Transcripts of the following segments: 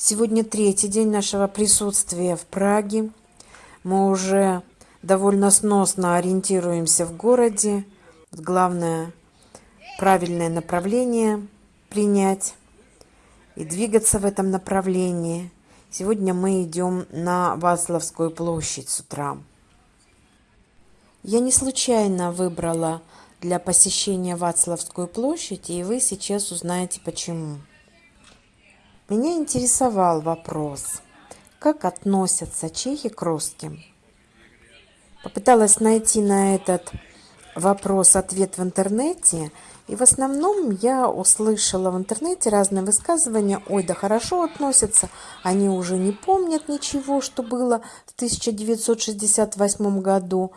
Сегодня третий день нашего присутствия в Праге. Мы уже довольно сносно ориентируемся в городе. Главное – правильное направление принять и двигаться в этом направлении. Сегодня мы идем на Вацлавскую площадь с утра. Я не случайно выбрала для посещения Вацлавскую площадь, и вы сейчас узнаете почему. Меня интересовал вопрос, как относятся чехи к русским. Попыталась найти на этот вопрос ответ в интернете, и в основном я услышала в интернете разные высказывания. Ой, да хорошо относятся, они уже не помнят ничего, что было в 1968 году.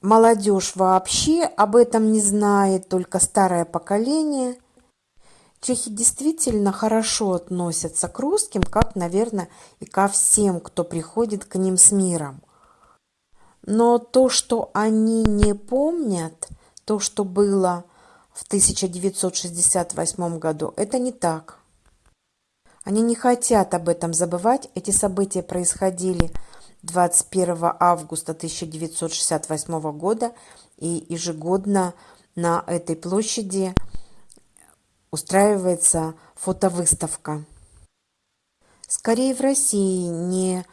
Молодежь вообще об этом не знает, только старое поколение – Чехи действительно хорошо относятся к русским, как, наверное, и ко всем, кто приходит к ним с миром. Но то, что они не помнят, то, что было в 1968 году, это не так. Они не хотят об этом забывать. Эти события происходили 21 августа 1968 года, и ежегодно на этой площади – устраивается фотовыставка. Скорее в России не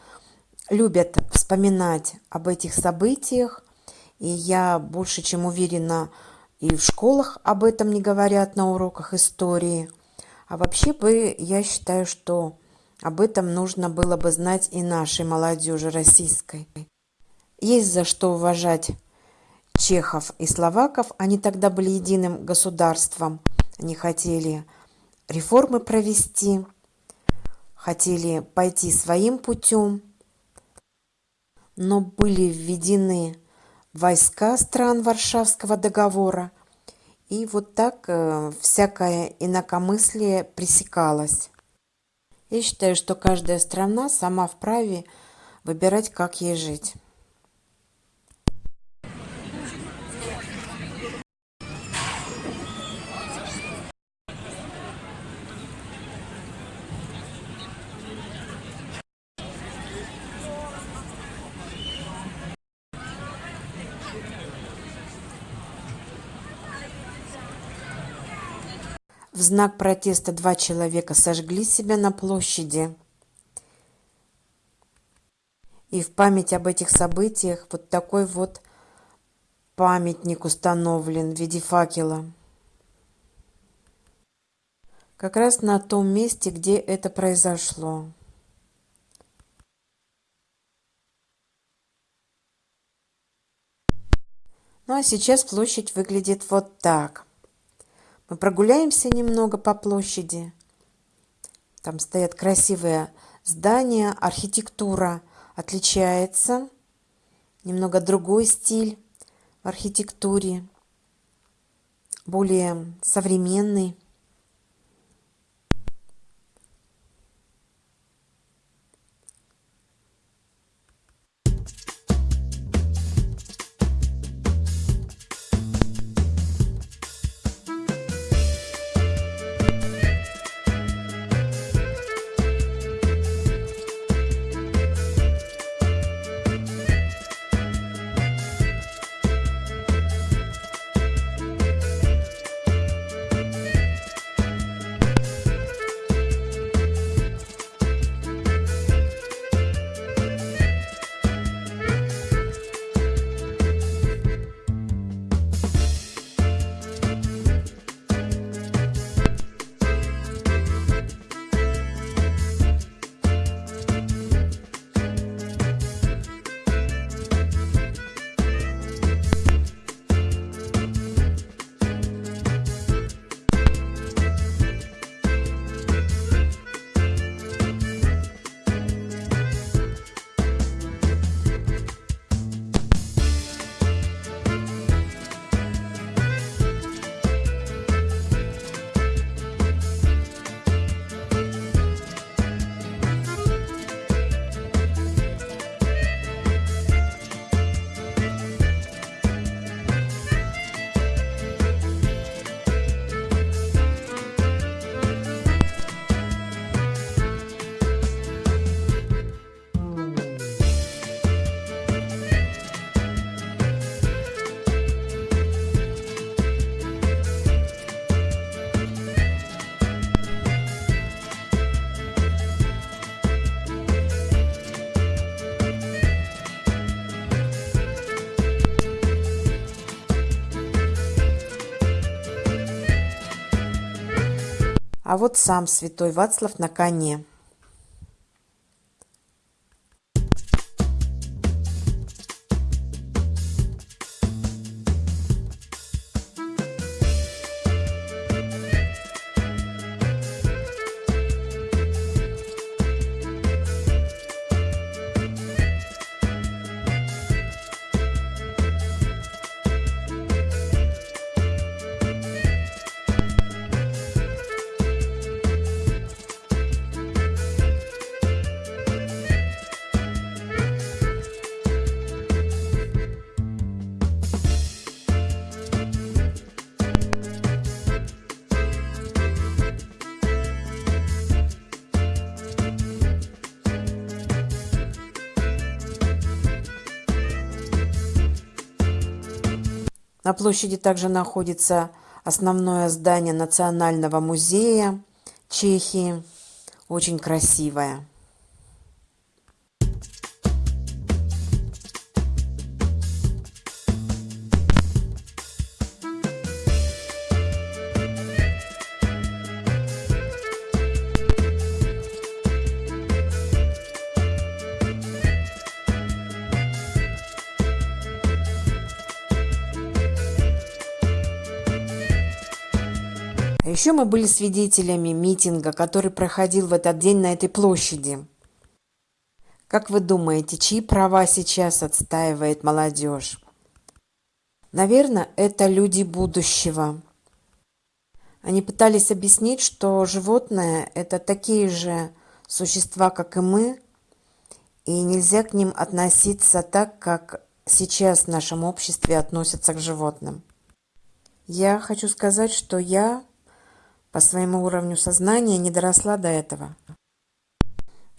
любят вспоминать об этих событиях, и я больше чем уверена, и в школах об этом не говорят на уроках истории. А вообще бы я считаю, что об этом нужно было бы знать и нашей молодежи российской. Есть за что уважать чехов и словаков, они тогда были единым государством – они хотели реформы провести, хотели пойти своим путем, но были введены войска стран Варшавского договора, и вот так э, всякое инакомыслие пресекалось. Я считаю, что каждая страна сама вправе выбирать, как ей жить. В знак протеста два человека сожгли себя на площади. И в память об этих событиях вот такой вот памятник установлен в виде факела. Как раз на том месте, где это произошло. Ну а сейчас площадь выглядит вот так. Мы прогуляемся немного по площади. Там стоят красивые здания, архитектура отличается. Немного другой стиль в архитектуре, более современный. А вот сам святой Вацлав на коне. На площади также находится основное здание Национального музея Чехии. Очень красивое. Еще мы были свидетелями митинга, который проходил в этот день на этой площади. Как вы думаете, чьи права сейчас отстаивает молодежь? Наверное, это люди будущего. Они пытались объяснить, что животные – это такие же существа, как и мы, и нельзя к ним относиться так, как сейчас в нашем обществе относятся к животным. Я хочу сказать, что я по своему уровню сознания не доросла до этого.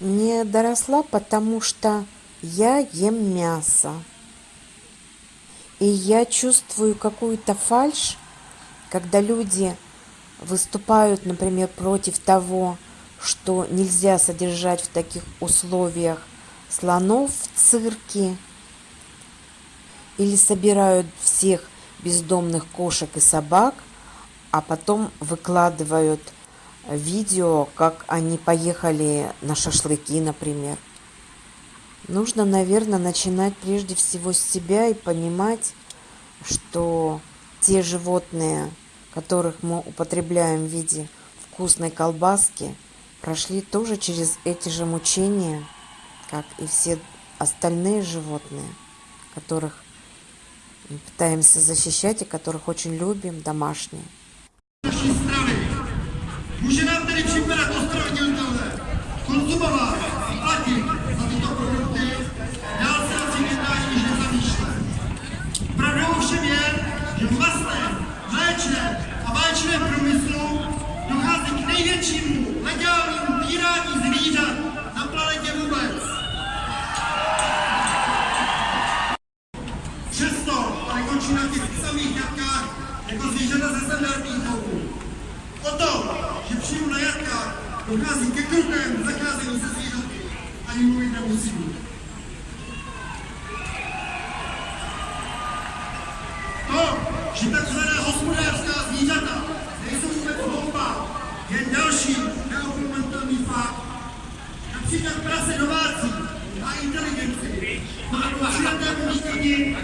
Не доросла, потому что я ем мясо. И я чувствую какую-то фальшь, когда люди выступают, например, против того, что нельзя содержать в таких условиях слонов в цирке, или собирают всех бездомных кошек и собак – а потом выкладывают видео, как они поехали на шашлыки, например. Нужно, наверное, начинать прежде всего с себя и понимать, что те животные, которых мы употребляем в виде вкусной колбаски, прошли тоже через эти же мучения, как и все остальные животные, которых мы пытаемся защищать и которых очень любим, домашние. Tedy připadat ostravnitelné konzumovat a platit za tyto produkty, dál se asi jednání již nezamýšle. Pravdou ovšem je, že v masném, mléčném a vaječném průmyslu dochází k největšímu legálnímu týrání zvířat na planetě vůbec. Přesto ale končí na těch samých jatkách jako zvířata ze standardních chovů. O tom, že přímo na jatkách dochází ke krutému zacházení se zvířaty, ani mluvit nemusím. To, že takzvaná hospodářská zvířata nejsou vůbec hloupá, je další neopomenutelný fakt. Například prase domácí má inteligenci, má přijaté umístění,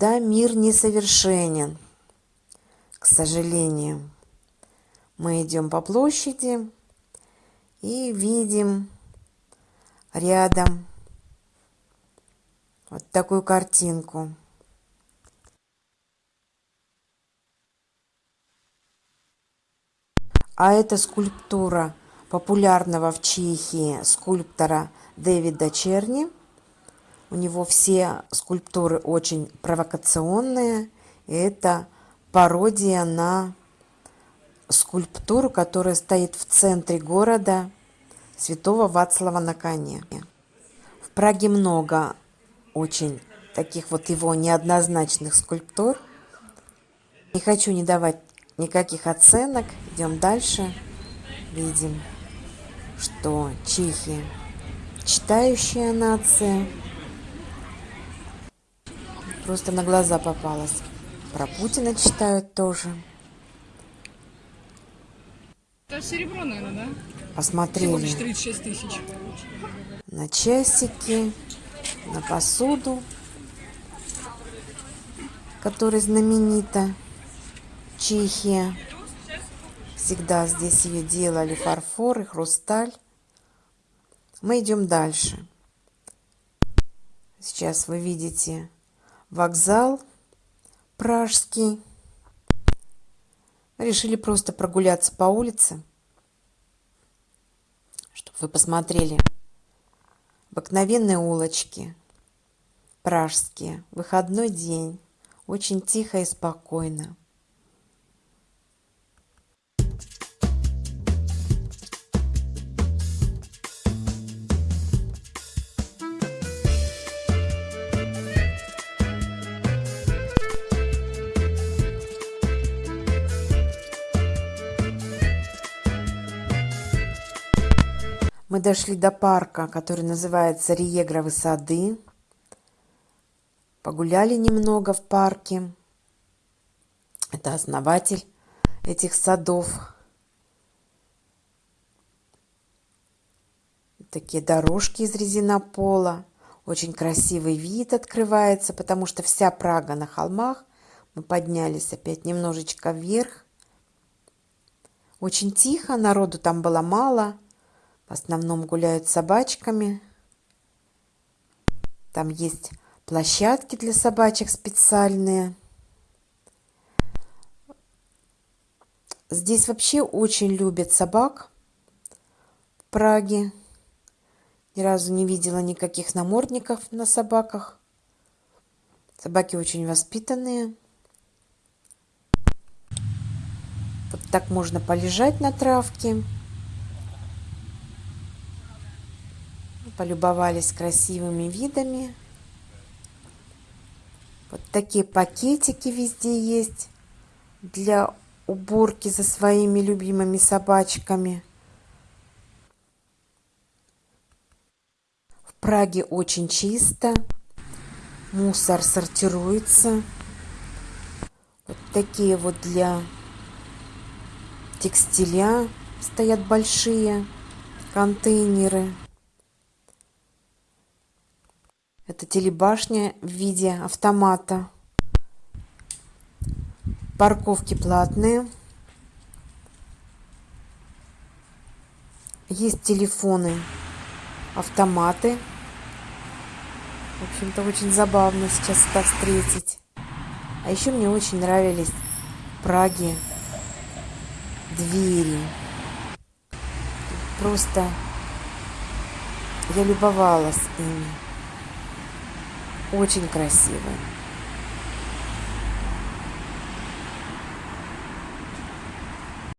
Да, мир несовершенен, к сожалению. Мы идем по площади и видим рядом вот такую картинку. А это скульптура популярного в Чехии скульптора Дэвида Черни. У него все скульптуры очень провокационные. И это пародия на скульптуру, которая стоит в центре города Святого Вацлава на коне. В Праге много очень таких вот его неоднозначных скульптур. Не хочу не давать никаких оценок. Идем дальше. Видим, что чехи читающая нация. Просто на глаза попалась. Про Путина читают тоже. Это серебро, наверное, да? Посмотрели. Всего лишь 36 тысяч. На часики, на посуду, которая знаменита. Чехия. Всегда здесь ее делали фарфор и хрусталь. Мы идем дальше. Сейчас вы видите вокзал пражский. Решили просто прогуляться по улице, чтобы вы посмотрели обыкновенные улочки пражские. Выходной день. Очень тихо и спокойно. Мы дошли до парка, который называется Риегровы сады. Погуляли немного в парке. Это основатель этих садов. Такие дорожки из резинопола. Очень красивый вид открывается, потому что вся Прага на холмах. Мы поднялись опять немножечко вверх. Очень тихо, народу там было мало. В основном гуляют собачками. Там есть площадки для собачек специальные. Здесь вообще очень любят собак в Праге. Ни разу не видела никаких намордников на собаках. Собаки очень воспитанные. Вот так можно полежать на травке. Полюбовались красивыми видами. Вот такие пакетики везде есть для уборки за своими любимыми собачками. В Праге очень чисто, мусор сортируется. Вот такие вот для текстиля стоят большие контейнеры. Это телебашня в виде автомата. Парковки платные. Есть телефоны, автоматы. В общем-то, очень забавно сейчас это встретить. А еще мне очень нравились в Праге двери. Просто я любовалась ими очень красивые.